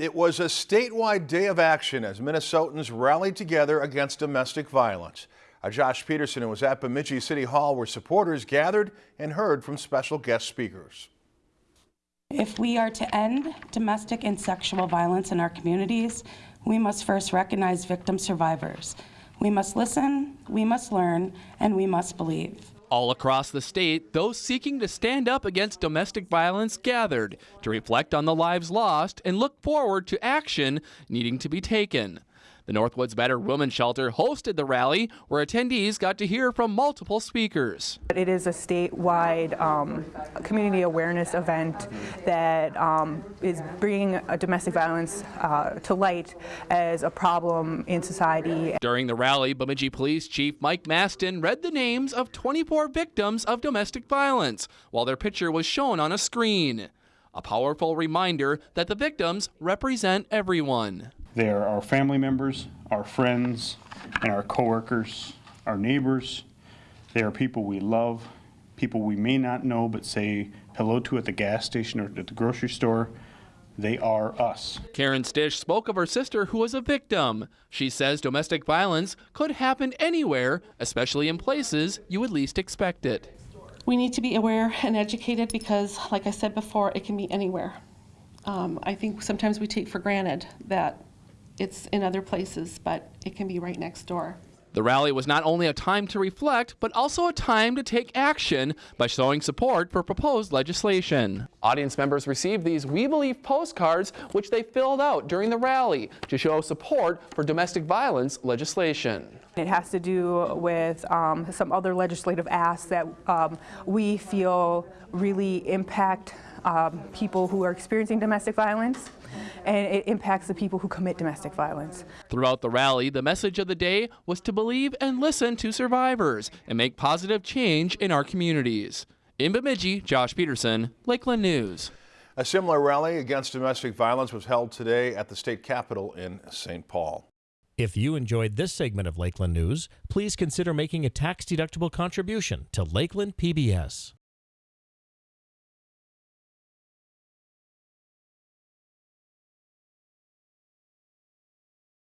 It was a statewide day of action as Minnesotans rallied together against domestic violence. Uh, Josh Peterson was at Bemidji City Hall where supporters gathered and heard from special guest speakers. If we are to end domestic and sexual violence in our communities, we must first recognize victim survivors. We must listen, we must learn, and we must believe. All across the state, those seeking to stand up against domestic violence gathered to reflect on the lives lost and look forward to action needing to be taken. The Northwoods Battered Women's Shelter hosted the rally where attendees got to hear from multiple speakers. It is a statewide um, community awareness event that um, is bringing domestic violence uh, to light as a problem in society. During the rally, Bemidji Police Chief Mike Mastin read the names of 24 victims of domestic violence while their picture was shown on a screen. A powerful reminder that the victims represent everyone. They are our family members, our friends, and our coworkers, our neighbors. They are people we love, people we may not know but say hello to at the gas station or at the grocery store. They are us. Karen Stish spoke of her sister who was a victim. She says domestic violence could happen anywhere, especially in places you would least expect it. We need to be aware and educated because, like I said before, it can be anywhere. Um, I think sometimes we take for granted that it's in other places, but it can be right next door. The rally was not only a time to reflect, but also a time to take action by showing support for proposed legislation. Audience members received these We Believe postcards, which they filled out during the rally to show support for domestic violence legislation. It has to do with um, some other legislative asks that um, we feel really impact um, people who are experiencing domestic violence and it impacts the people who commit domestic violence. Throughout the rally, the message of the day was to believe and listen to survivors and make positive change in our communities. In Bemidji, Josh Peterson, Lakeland News. A similar rally against domestic violence was held today at the state capitol in St. Paul. If you enjoyed this segment of Lakeland News, please consider making a tax-deductible contribution to Lakeland PBS.